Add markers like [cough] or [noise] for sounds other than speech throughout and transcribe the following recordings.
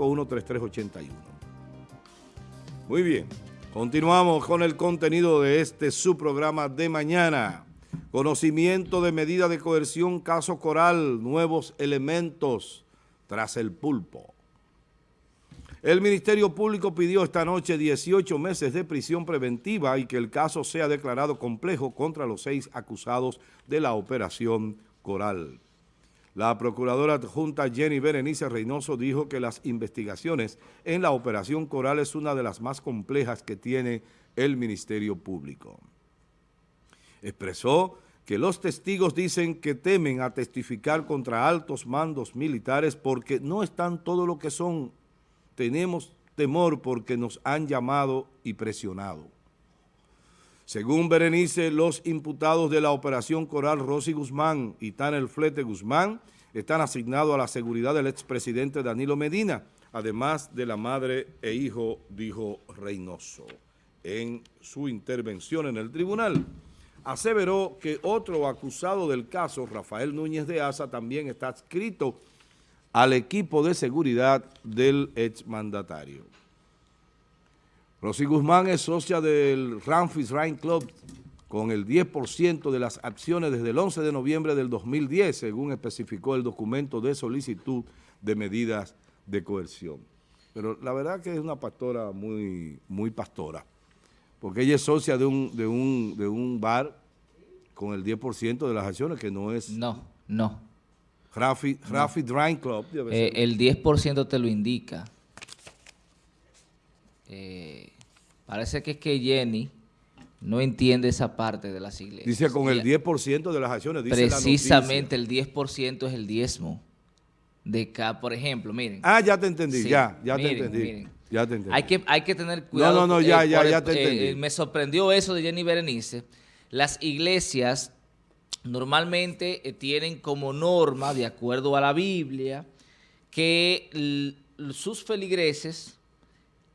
809-551-3381. Muy bien, continuamos con el contenido de este subprograma de mañana. Conocimiento de medida de coerción, caso Coral, nuevos elementos tras el pulpo. El Ministerio Público pidió esta noche 18 meses de prisión preventiva y que el caso sea declarado complejo contra los seis acusados de la operación Coral. La procuradora adjunta Jenny Berenice Reynoso dijo que las investigaciones en la operación Coral es una de las más complejas que tiene el Ministerio Público. Expresó que los testigos dicen que temen a testificar contra altos mandos militares porque no están todo lo que son tenemos temor porque nos han llamado y presionado. Según Berenice, los imputados de la operación Coral Rosy Guzmán y Tanel Flete Guzmán están asignados a la seguridad del expresidente Danilo Medina, además de la madre e hijo, dijo Reynoso. En su intervención en el tribunal, aseveró que otro acusado del caso, Rafael Núñez de Asa, también está adscrito al equipo de seguridad del exmandatario. Rosy Guzmán es socia del Ramfis Rain Club con el 10% de las acciones desde el 11 de noviembre del 2010, según especificó el documento de solicitud de medidas de coerción. Pero la verdad que es una pastora muy, muy pastora, porque ella es socia de un, de un, de un bar con el 10% de las acciones, que no es... No, no. Rafi, Rafi Club. Eh, el 10% te lo indica. Eh, parece que es que Jenny no entiende esa parte de las iglesias. Dice con el 10% de las acciones. Dice precisamente el 10% es el diezmo. De acá, por ejemplo, miren. Ah, ya te entendí, ya, ya te entendí. Ya te entendí. Hay que, hay que tener cuidado. No, no, no, ya, ya, ya te entendí. me sorprendió eso de Jenny Berenice. Las iglesias normalmente eh, tienen como norma, de acuerdo a la Biblia, que sus feligreses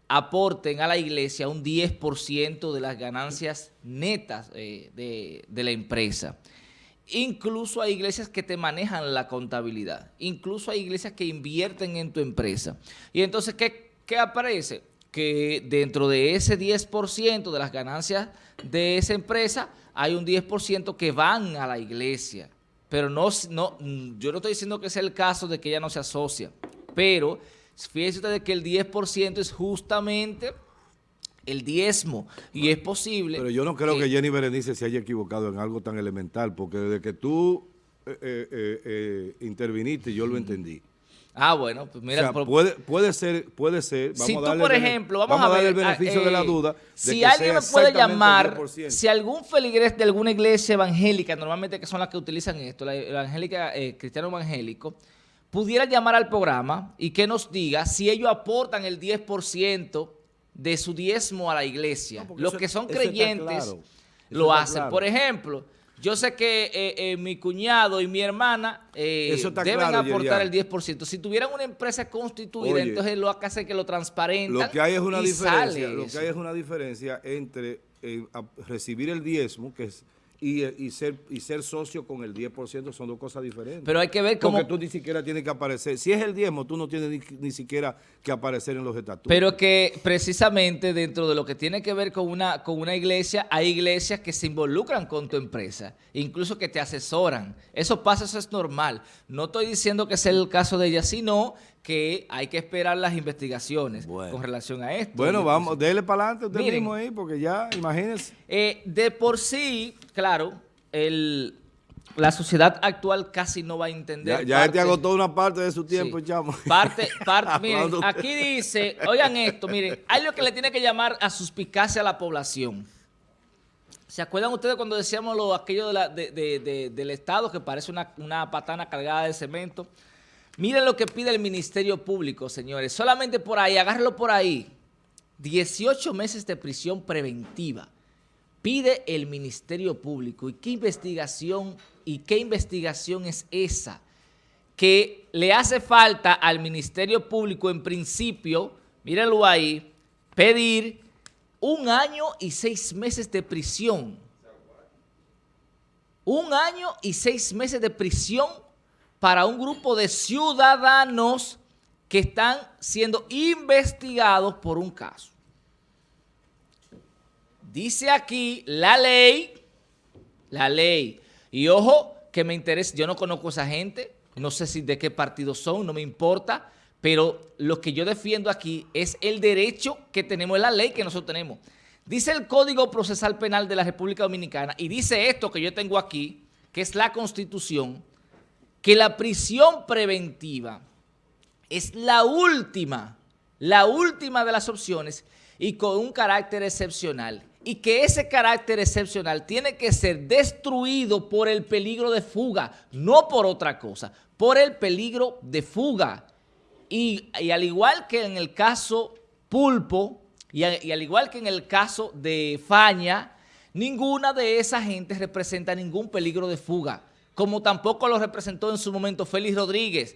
aporten a la iglesia un 10% de las ganancias netas eh, de, la empresa. Incluso hay iglesias que te manejan la contabilidad. Incluso hay iglesias que invierten en tu empresa. Y entonces, ¿qué, qué aparece? Que dentro de ese 10% de las ganancias de esa empresa hay un 10% que van a la iglesia. Pero no, no, yo no estoy diciendo que sea el caso de que ella no se asocia, pero fíjense ustedes que el 10% es justamente el diezmo y es posible... Pero yo no creo que, Jenny Berenice se haya equivocado en algo tan elemental, porque desde que tú eh, eh, eh, interviniste yo lo entendí. Ah, bueno, pues mira. puede, puede ser, puede ser. Vamos si tú, por ejemplo, vamos, a, ver. el beneficio de la eh, duda. si alguien me puede llamar, si algún feligrés de alguna iglesia evangélica, normalmente que son las que utilizan esto, la evangélica, eh, cristiano evangélico, pudiera llamar al programa y que nos diga si ellos aportan el 10% de su diezmo a la iglesia. Los que son creyentes lo hacen. Por ejemplo yo sé que eh, eh, mi cuñado y mi hermana eh, deben aportar el 10%. Si tuvieran una empresa constituida, entonces lo que hace que lo transparentan Lo que hay es una diferencia, lo que hay es una diferencia entre recibir el diezmo, que es y, ser, y ser socio con el 10% son dos cosas diferentes. Pero hay que ver cómo... Porque tú ni siquiera tienes que aparecer. Si es el diezmo, tú no tienes ni, siquiera que aparecer en los estatutos. Pero que precisamente dentro de lo que tiene que ver con una, con una iglesia, hay iglesias que se involucran con tu empresa, incluso que te asesoran. Eso pasa, eso es normal. No estoy diciendo que sea el caso de ella, sino que hay que esperar las investigaciones con relación a esto. Bueno, vamos, déle para adelante usted mismo ahí, porque ya, imagínense. Eh, de por sí, claro, el, la sociedad actual casi no va a entender. Ya, te agotó una parte de su tiempo, chamo. Parte, parte, [laughs] miren, aquí dice, oigan esto, miren, hay lo que le tiene que llamar a suspicacia a la población. ¿Se acuerdan ustedes cuando decíamos lo, aquello de del Estado que parece una, una patana cargada de cemento? Miren lo que pide el Ministerio Público, señores. Solamente por ahí, agárralo por ahí. 18 meses de prisión preventiva. Pide el Ministerio Público. ¿Y qué investigación, y qué investigación es esa? Que le hace falta al Ministerio Público, en principio, mírenlo ahí, pedir un año y seis meses de prisión. Un año y seis meses de prisión para un grupo de ciudadanos que están siendo investigados por un caso. Dice aquí la ley, la ley, y ojo que me interesa, yo no conozco a esa gente, no sé si de qué partido son, no me importa, pero lo que yo defiendo aquí es el derecho que tenemos, es la ley que nosotros tenemos. Dice el Código Procesal Penal de la República Dominicana y dice esto que yo tengo aquí, que es la Constitución, que la prisión preventiva es la última, la última de las opciones y con un carácter excepcional. Y que ese carácter excepcional tiene que ser destruido por el peligro de fuga, no por otra cosa, por el peligro de fuga. Y, y al igual que en el caso Pulpo, y, al igual que en el caso de Faña, ninguna de esas gentes representa ningún peligro de fuga, como tampoco lo representó en su momento Félix Rodríguez,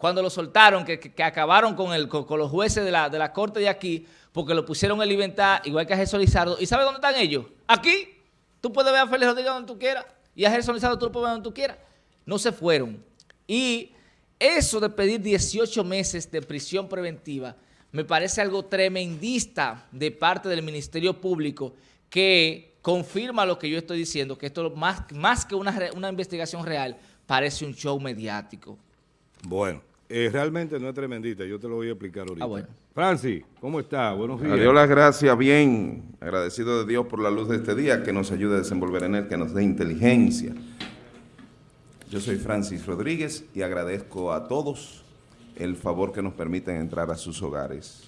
cuando lo soltaron, que, acabaron con, el, con, los jueces de la, de la corte de aquí, porque lo pusieron en libertad, igual que a Jesús Lizardo. ¿Y sabe dónde están ellos? Aquí. Tú puedes ver a Félix Rodríguez donde tú quieras, y a Jesús Lizardo tú lo puedes ver donde tú quieras. No se fueron. Y eso de pedir 18 meses de prisión preventiva me parece algo tremendista de parte del Ministerio Público que confirma lo que yo estoy diciendo, que esto más, más que una, una investigación real, parece un show mediático. Bueno, eh, realmente no es tremendita, yo te lo voy a explicar ahorita. Ah, bueno. Francis, ¿cómo está? Buenos días. Adiós las gracias, bien, agradecido de Dios por la luz de este día, que nos ayude a desenvolver en él, que nos dé inteligencia. Yo soy Francis Rodríguez y agradezco a todos el favor que nos permiten entrar a sus hogares.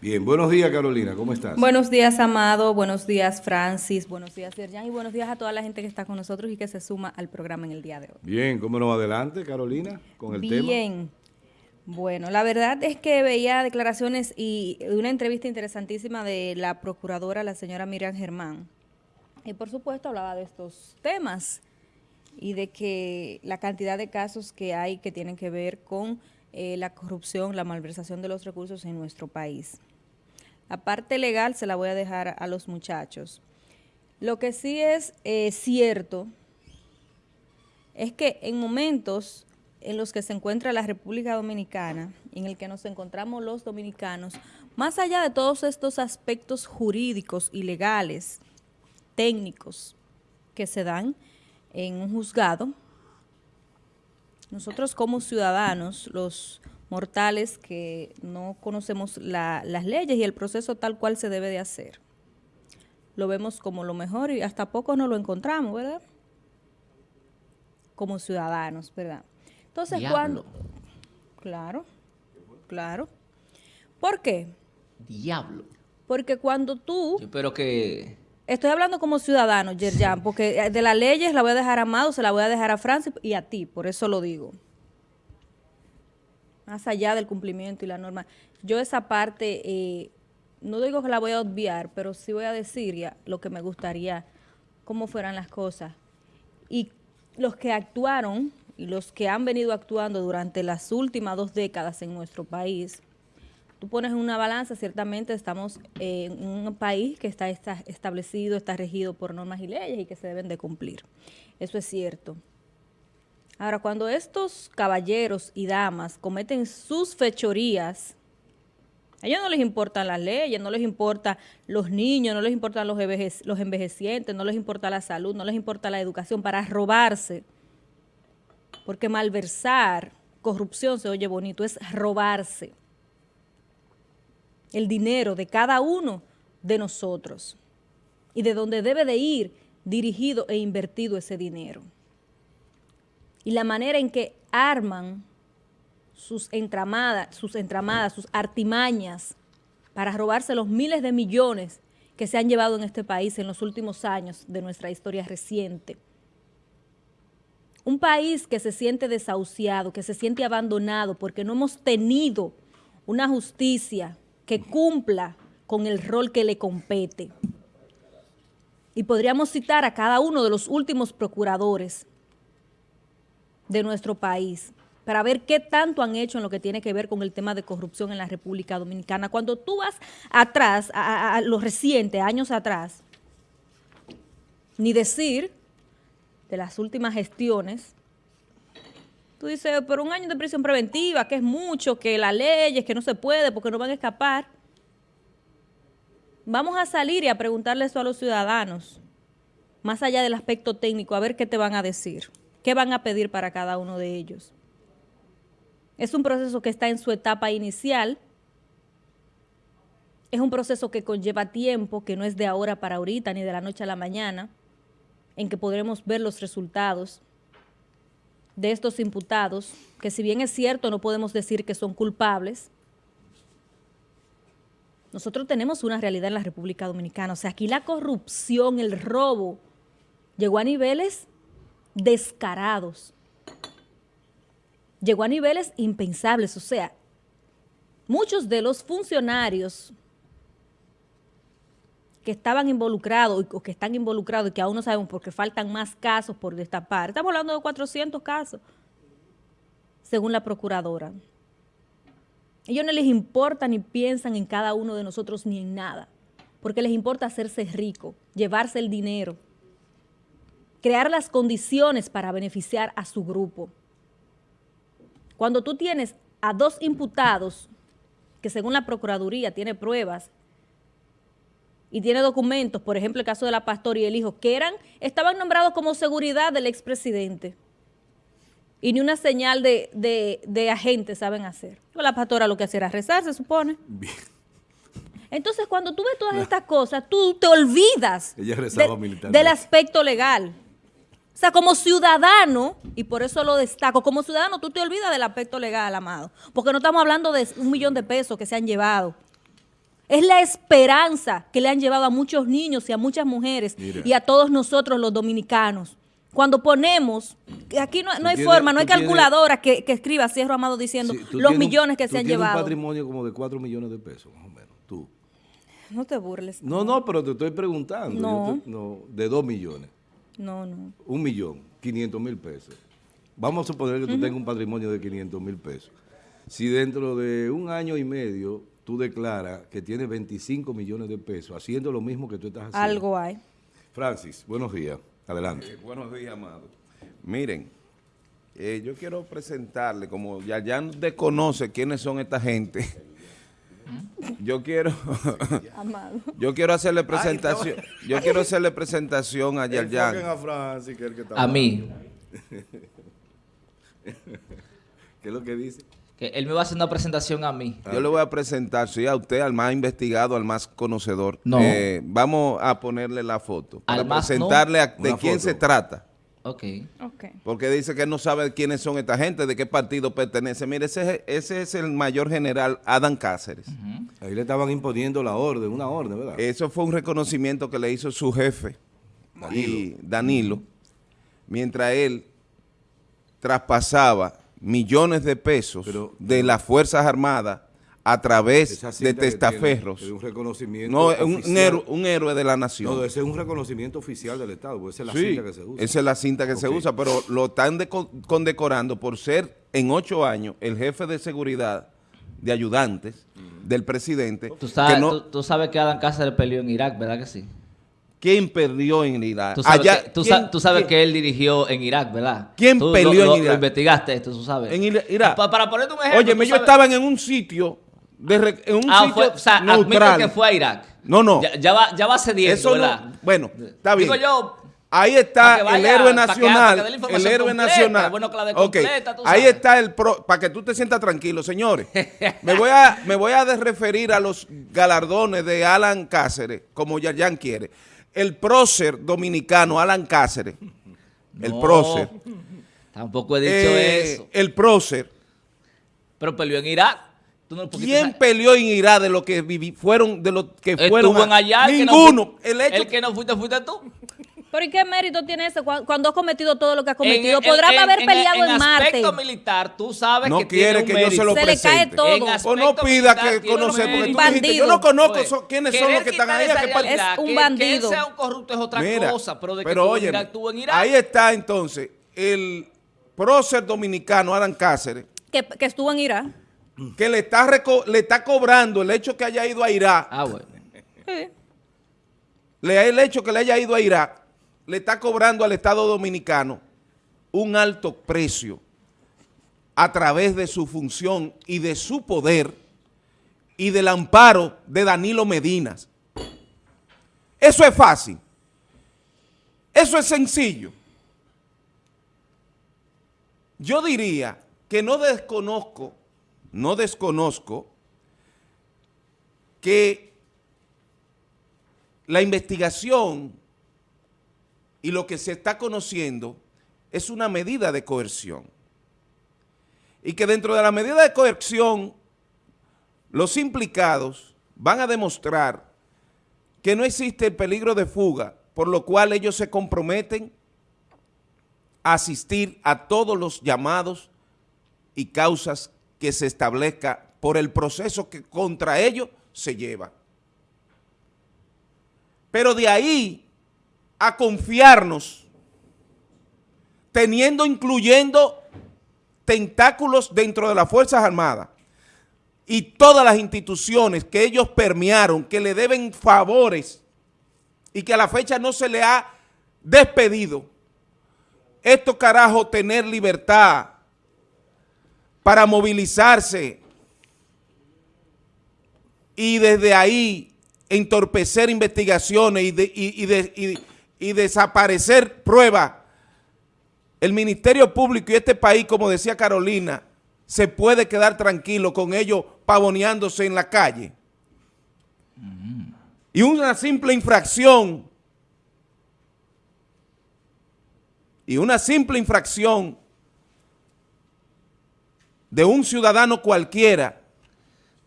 Bien, buenos días Carolina, ¿cómo estás? Buenos días Amado, buenos días Francis, buenos días Serjan y buenos días a toda la gente que está con nosotros y que se suma al programa en el día de hoy. Bien, ¿cómo nos adelante Carolina con el tema? Bien, bueno, la verdad es que veía declaraciones y una entrevista interesantísima de la procuradora, la señora Miriam Germán, y por supuesto hablaba de estos temas y de que la cantidad de casos que hay que tienen que ver con eh, la corrupción, la malversación de los recursos en nuestro país. La parte legal se la voy a dejar a los muchachos. Lo que sí es eh, cierto es que en momentos en los que se encuentra la República Dominicana, en el que nos encontramos los dominicanos, más allá de todos estos aspectos jurídicos y legales, técnicos que se dan en un juzgado, nosotros como ciudadanos, los mortales que no conocemos las leyes y el proceso tal cual se debe de hacer, lo vemos como lo mejor y hasta poco no lo encontramos, ¿verdad? Como ciudadanos, ¿verdad? Entonces, cuando... Claro, claro. ¿Por qué? Diablo. Porque cuando tú... Yo espero que Estoy hablando como ciudadano, Yerjan, porque eh, de las leyes la voy a dejar a Amado, se la voy a dejar a Francis y a ti, por eso lo digo. Más allá del cumplimiento y la norma. Yo esa parte, eh, no digo que la voy a obviar, pero sí voy a decir ya lo que me gustaría, cómo fueran las cosas. Y los que actuaron y los que han venido actuando durante las últimas dos décadas en nuestro país, tú pones en una balanza, ciertamente estamos en un país que está, establecido, está regido por normas y leyes y que se deben de cumplir. Eso es cierto. Ahora, cuando estos caballeros y damas cometen sus fechorías, a ellos no les importan las leyes, no les importan los niños, no les importan los, los envejecientes, no les importa la salud, no les importa la educación, para robarse. Porque malversar, corrupción se oye bonito, es robarse el dinero de cada uno de nosotros y de dónde debe de ir dirigido e invertido ese dinero. Y la manera en que arman sus entramadas, sus entramadas, sus artimañas para robarse los miles de millones que se han llevado en este país en los últimos años de nuestra historia reciente. Un país que se siente desahuciado, que se siente abandonado porque no hemos tenido una justicia que cumpla con el rol que le compete. Y podríamos citar a cada uno de los últimos procuradores de nuestro país para ver qué tanto han hecho en lo que tiene que ver con el tema de corrupción en la República Dominicana. Cuando tú vas atrás, a, lo reciente, años atrás, ni decir de las últimas gestiones Tú dices, pero un año de prisión preventiva, que es mucho, que la ley es que no se puede porque no van a escapar. Vamos a salir y a preguntarle eso a los ciudadanos, más allá del aspecto técnico, a ver qué te van a decir, qué van a pedir para cada uno de ellos. Es un proceso que está en su etapa inicial, es un proceso que conlleva tiempo, que no es de ahora para ahorita, ni de la noche a la mañana, en que podremos ver los resultados de estos imputados, que si bien es cierto no podemos decir que son culpables, nosotros tenemos una realidad en la República Dominicana. O sea, aquí la corrupción, el robo, llegó a niveles descarados. Llegó a niveles impensables. O sea, muchos de los funcionarios que estaban involucrados o que están involucrados y que aún no sabemos porque faltan más casos por destapar. Estamos hablando de 400 casos, según la procuradora. Ellos no les importa ni piensan en cada uno de nosotros ni en nada, porque les importa hacerse rico, llevarse el dinero, crear las condiciones para beneficiar a su grupo. Cuando tú tienes a dos imputados, que según la Procuraduría tiene pruebas, y tiene documentos, por ejemplo, el caso de la pastora y el hijo, que eran, estaban nombrados como seguridad del expresidente. Y ni una señal de, de, de agente saben hacer. La pastora lo que hacía era rezar, se supone. Bien. Entonces, cuando tú ves todas estas cosas, tú te olvidas Ella de- del aspecto legal. O sea, como ciudadano, y por eso lo destaco, como ciudadano tú te olvidas del aspecto legal, amado. Porque no estamos hablando de un millón de pesos que se han llevado. Es la esperanza que le han llevado a muchos niños y a muchas mujeres Mira. y a todos nosotros los dominicanos. Cuando ponemos, aquí no, no hay tienes- forma, no hay tienes- calculadora que, que escriba Cierro Amado diciendo Sí, los millones que se han llevado. un patrimonio como de 4 millones de pesos, más o menos, tú. No te burles. No, no, pero te estoy preguntando. No. Te- no, de 2 millones. No, no. Un millón, 500 mil pesos. Vamos a suponer que tú tengas un patrimonio de 500 mil pesos. Si dentro de un año y medio tú declaras que tienes 25 millones de pesos haciendo lo mismo que tú estás haciendo. Algo hay. Francis, buenos días. Adelante. Eh, buenos días, amado. Miren, eh, yo quiero presentarle, como ya ya desconoce quiénes son esta gente, [laughs] yo quiero, [laughs] Amado. yo quiero hacerle presentación, yo quiero hacerle presentación a. Enfoquen a Francis, que es el que está A hablando. mí, [laughs] ¿Qué es lo que dice? Que él me va a hacer una presentación a mí. Yo le voy a presentar, sí, a usted, al más investigado, al más conocedor. No. Eh, vamos a ponerle la foto. Para Al más no. presentarle a- de Una quién foto. se trata. Ok. Ok. Porque dice que no sabe quiénes son esta gente, de qué partido pertenece. Mire, ese, ese es el mayor general Adam Cáceres. Ahí le estaban imponiendo la orden, una orden, ¿verdad? Eso fue un reconocimiento que le hizo su jefe, y Danilo, mientras él traspasaba millones de pesos Pero- de las Fuerzas Armadas a través de testaferros. tiene Es un reconocimiento No, es un, oficial. héroe, un héroe de la nación. No, ese es un reconocimiento oficial del Estado, porque esa es la Sí, cinta que se usa. esa es la cinta que se usa, pero lo están deco- condecorando por ser en ocho años el jefe de seguridad de ayudantes del presidente. Tú sabes, que no- tú, tú sabes que Adam Cáceres peleó en Irak, ¿verdad que sí? ¿Quién perdió en Irak? Tú sabes, Allá- que, tú ¿quién- sa- tú sabes quién- que él dirigió en Irak, ¿verdad? ¿Quién Tú peleó lo- en Irak? Lo investigaste esto, tú sabes. En Ira- Irak. Pa- para ponerte un ejemplo. Oye, tú yo sabes- estaba en un sitio, de en un Ah, sitio fue, o sea, admite neutral. que fue a Irak. No, no. Ya, ya va, ya va cediendo, Eso no, ¿verdad? bueno, está bien. Digo yo, Ahí está vaya, el héroe que- nacional. que el héroe completa, nacional. bueno que la dé Ok, completa, tú Ahí está el pro, para que tú te sientas tranquilo, señores. me voy a me voy a referir a los galardones de Alan Cáceres, como Yayan quiere. El prócer dominicano Alan Cáceres. El prócer. Tampoco he dicho Eh, eso. El prócer. Pero peleó en Irak. No- ¿Quién peleó en Irak de los que viví, fueron de los que fueron Estuvo a- en allá. el que no Ninguno. fui- el hecho el que no fuiste, fuiste tú. Pero ¿y qué mérito tiene eso cu- cuando has cometido todo lo que has En- cometido? en- Podrás en- haber en- peleado en, en Marte. aspecto militar, tú sabes no que tiene quiere un que yo se lo Se le cae presente. todo. En O no pida que conocer, porque tú mérito. dijiste, yo no conozco Pues, quiénes son los que están ahí. realidad, Es un que- bandido. Que él sea un corrupto es otra Mira, cosa, pero de que pero estuvo en en Irak. ahí está entonces el prócer dominicano Alan Cáceres, Que, que estuvo en Irak. que le está, reco- le está cobrando el hecho que haya ido a Irak, Ah, bueno. Sí. le, el hecho que le haya ido a Irak, le está cobrando al Estado Dominicano un alto precio a través de su función y de su poder y del amparo de Danilo Medinas. Eso es fácil. Eso es sencillo. Yo diría que no desconozco, no desconozco que la investigación y lo que se está conociendo es una medida de coerción. Y que dentro de la medida de coerción, los implicados van a demostrar que no existe el peligro de fuga, por lo cual ellos se comprometen a asistir a todos los llamados y causas que se establezca por el proceso que contra ellos se lleva. Pero de ahí a confiarnos, teniendo, incluyendo tentáculos dentro de las Fuerzas Armadas y todas las instituciones que ellos permearon, que le deben favores y que a la fecha no se le ha despedido. Esto carajo, tener libertad para movilizarse y desde ahí entorpecer investigaciones y, de, y, desaparecer pruebas, el Ministerio Público y este país, como decía Carolina, se puede quedar tranquilo con ellos pavoneándose en la calle. Y una simple infracción, y una simple infracción de un ciudadano cualquiera.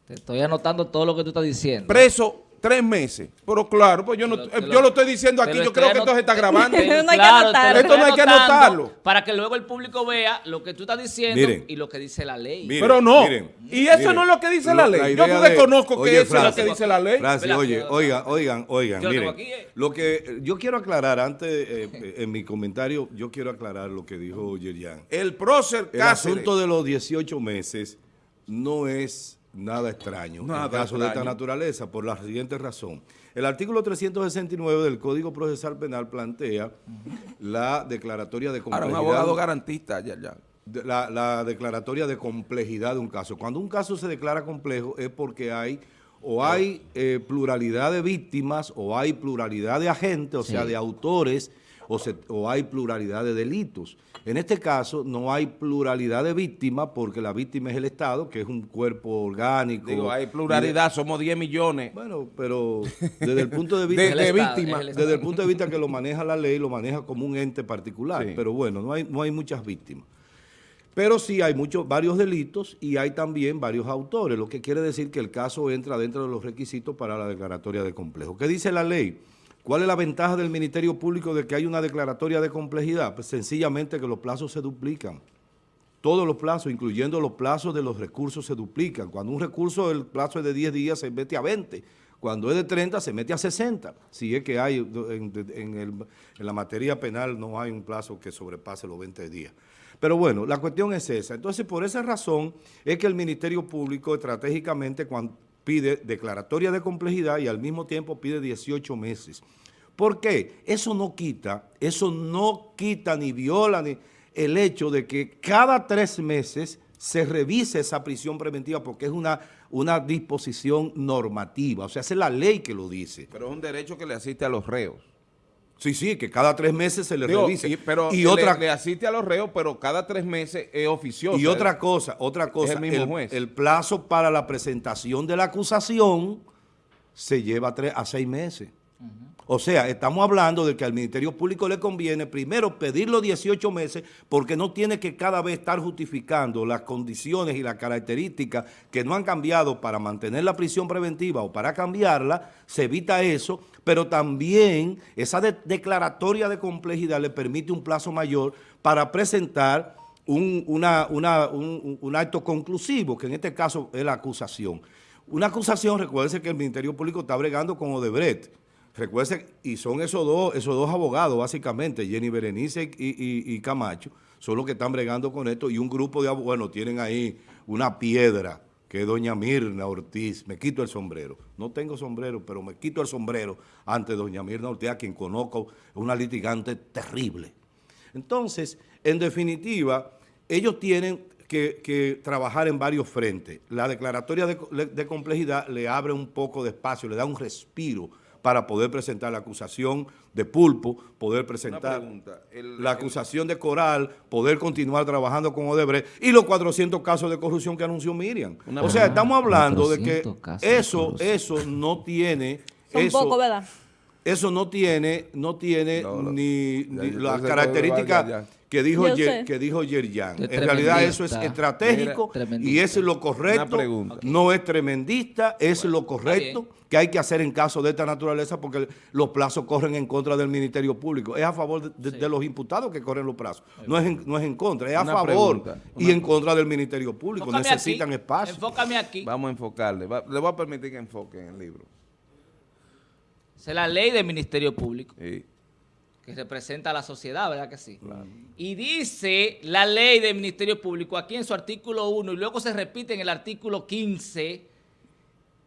Te estoy anotando todo lo que tú estás diciendo. Preso tres meses. Pero claro, pues yo no, Lo- te lo- yo lo estoy diciendo aquí, yo creo que esto se está grabando. [laughs] No hay claro, anotarlo. Esto no hay que anotarlo. Para que luego el público vea lo que tú estás diciendo Miren. y lo que dice la ley. Miren, Pero no. miren, y eso miren. no es lo que dice la ley. la Yo de- desconozco Oye, que eso es lo que dice la ley. Espera, oye, oigan, oigan, oigan, Yo miren, aquí, eh. lo que yo quiero aclarar antes, eh, eh, en mi comentario, yo quiero aclarar lo que dijo Yerian. El prócer El Cáceres. asunto de los 18 meses no es nada extraño Nada en caso de esta extraño. naturaleza, por la siguiente razón. El artículo 369 del Código Procesal Penal plantea la declaratoria de Ahora, un complejidad. abogado garantista, ya, ya. la, la declaratoria de complejidad de un caso. Cuando un caso se declara complejo es porque hay o hay eh, pluralidad de víctimas o hay pluralidad de agentes, o sea, de autores, o, se- o hay pluralidad de delitos. En este caso no hay pluralidad de víctimas porque la víctima es el Estado, que es un cuerpo orgánico. Digo, hay de- pluralidad, somos 10 millones bueno, pero desde el punto de [laughs] vista... de, de Estado, víctimas. Desde el punto de vista que lo [laughs] maneja la ley, lo maneja como un ente particular, Sí. pero bueno, no hay, no hay muchas víctimas. Pero sí hay muchos, varios delitos y hay también varios autores, lo que quiere decir que el caso entra dentro de los requisitos para la declaratoria de complejo. ¿Qué dice la ley? ¿Cuál es la ventaja del Ministerio Público de que hay una declaratoria de complejidad? Pues sencillamente que los plazos se duplican. Todos los plazos, incluyendo los plazos de los recursos, se duplican. Cuando un recurso, el plazo es de 10 días, se mete a 20. Cuando es de 30, se mete a 60. Si es que hay, en, en la materia penal no hay un plazo que sobrepase los 20 días. Pero bueno, la cuestión es esa. Entonces, por esa razón es que el Ministerio Público estratégicamente cuando pide declaratoria de complejidad y al mismo tiempo pide 18 meses. ¿Por qué? Eso no quita, eso no quita ni viola ni el hecho de que cada tres meses se revise esa prisión preventiva porque es una, una disposición normativa, o sea, es la ley que lo dice. Pero es un derecho que le asiste a los reos. Sí, sí, que cada tres meses se le Digo, revise. y- pero y le- otra, le, asiste a los reos, pero cada tres meses es oficioso. y otra cosa, otra cosa, el mismo juez. el plazo para la presentación de la acusación se lleva a, tres, a seis meses. O sea, estamos hablando de que al Ministerio Público le conviene primero pedir los 18 meses porque no tiene que cada vez estar justificando las condiciones y las características que no han cambiado para mantener la prisión preventiva o para cambiarla, se evita eso, pero también esa de- declaratoria de complejidad le permite un plazo mayor para presentar un- un acto conclusivo, que en este caso es la acusación. Una acusación, recuérdense que el Ministerio Público está bregando con Odebrecht. Recuérdense, y son esos dos, esos dos abogados, básicamente, Jenny Berenice y, Camacho, son los que están bregando con esto, y un grupo de abogados, bueno, tienen ahí una piedra, que doña Mirna Ortiz. Me quito el sombrero. No tengo sombrero, pero me quito el sombrero ante doña Mirna Ortiz, a quien conozco, una litigante terrible. Entonces, en definitiva, ellos tienen que, trabajar en varios frentes. La declaratoria de, de complejidad le abre un poco de espacio, le da un respiro para poder presentar la acusación de Pulpo, poder presentar pregunta, el- la el- acusación de Coral, poder continuar trabajando con Odebrecht y los 400 casos de corrupción que anunció Miriam. Una o sea, estamos hablando de que 400 casos de eso, eso no tiene... [laughs] Son eso, poco, ¿verdad? eso no tiene, no tiene No, ni, ni las características va, ya, ya. Que dijo Yo Ye- sé. que dijo Yerjan. En realidad eso es estratégico y es lo correcto. Una pregunta. No es tremendista, es lo correcto que hay que hacer en caso de esta naturaleza porque los plazos corren en contra del Ministerio Público. Es a favor de, de- de los imputados que corren los plazos. No es en, no es en contra, es a Una favor pregunta, y en contra del Ministerio Público. Enfócame Necesitan aquí, espacio. Enfócame aquí. Vamos a enfocarle. Va- le voy a permitir que enfoque en el libro. Es la ley del Ministerio Público, Sí. Que representa a la sociedad, ¿verdad que sí? Y dice la ley del Ministerio Público aquí en su artículo 1 y luego se repite en el artículo 15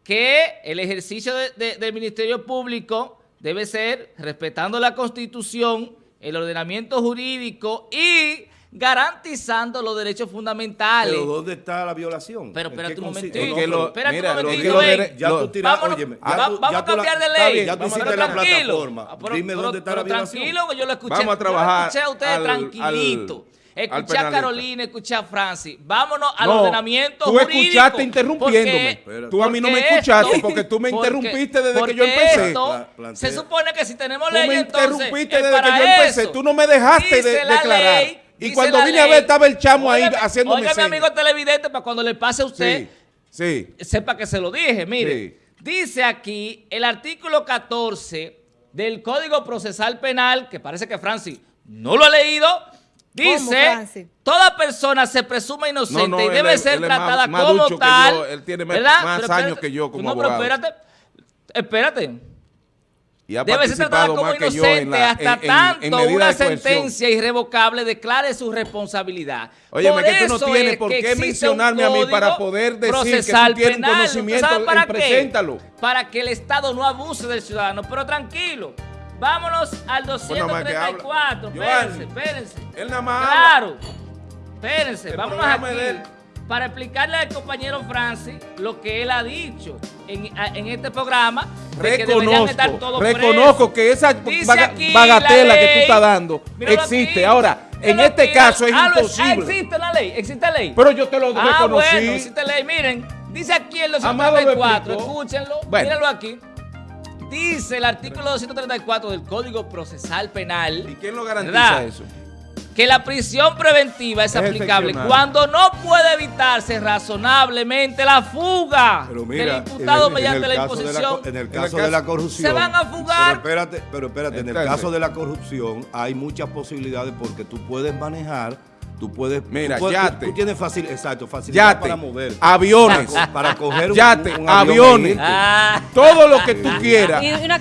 que el ejercicio de- de- del Ministerio Público debe ser respetando la Constitución, el ordenamiento jurídico y garantizando los derechos fundamentales. Pero ¿dónde está la violación? Pero ¿En espérate un momentito, espérate un momentito, Ya tú tiras, óyeme, tú- vamos a tú cambiar de ley. ya tú hiciste la plataforma. Ah, Dime dónde está la violación. tranquilo, que yo lo escuché. Vamos a trabajar escuché a ustedes tranquilito. escuché a. Carolina, escuché a Francis. Vámonos al No, ordenamiento tú jurídico. escuchaste interrumpiéndome. porque- Tú a mí no me escuchaste esto- porque tú me porque- interrumpiste desde que yo empecé. esto se supone que si tenemos Tú ley, me entonces interrumpiste es desde que yo empecé. Tú no me dejaste de declarar. ley, Y dice cuando vine a ver, estaba el chamo ahí haciéndome óigame, señas. amigo televidente, para cuando le pase a usted, Sí, sí. sepa que se lo dije, mire. Sí. Dice aquí el artículo 14 del Código Procesal Penal, que parece que Francis no lo ha leído, dice, toda persona se presume inocente No, no, y debe ser él es más- tratada más como tal. yo, él tiene más- ¿verdad? más Pero años espérate, que yo como no, pero espérate, espérate. Y ha Debe ser tratada como inocente la- hasta en- en- en tanto una sentencia irrevocable declare su responsabilidad. Óyeme, Por que tú no tienes es por qué mencionarme a mí para poder decir que tú tienes penal. conocimiento, ¿Sabe para qué? preséntalo. Para que el Estado no abuse del ciudadano. Pero tranquilo, vámonos al Bueno, más que habla. 234. Giovanni, Espérense, espérense. Él nada más Claro. Espérense, El vámonos aquí. Para explicarle al compañero Francis lo que él ha dicho en, en este programa de que deberían estar Reconozco, todos reconozco que esa baga- bagatela la que tú estás dando Míralo existe. aquí, Ahora, en míralo este aquí. caso es Ah, lo- ah, imposible. existe la ley, existe ley. Pero yo te lo ah, reconocí. bueno, existe ley. Miren, dice aquí el Amado lo 234, explicó. escúchenlo, Bueno. mírenlo aquí. Dice el artículo 234 del Código Procesal Penal. ¿Y quién lo garantiza ¿verdad? eso? Que la prisión preventiva es, Es aplicable cuando no puede evitarse razonablemente la fuga Pero mira, del imputado en el- en mediante el la de imposición. co- en el el caso de la corrupción. Se van a fugar. Pero espérate, pero espérate, en el caso de la corrupción hay muchas posibilidades porque tú puedes manejar, tú puedes. Mira, tú, puedes- yate. tú, tú tienes fácil, exacto, facilidad Yate, para mover. aviones, Para, co- para coger un, Yate, un aviones. Ah. todo lo que tú quieras. Y una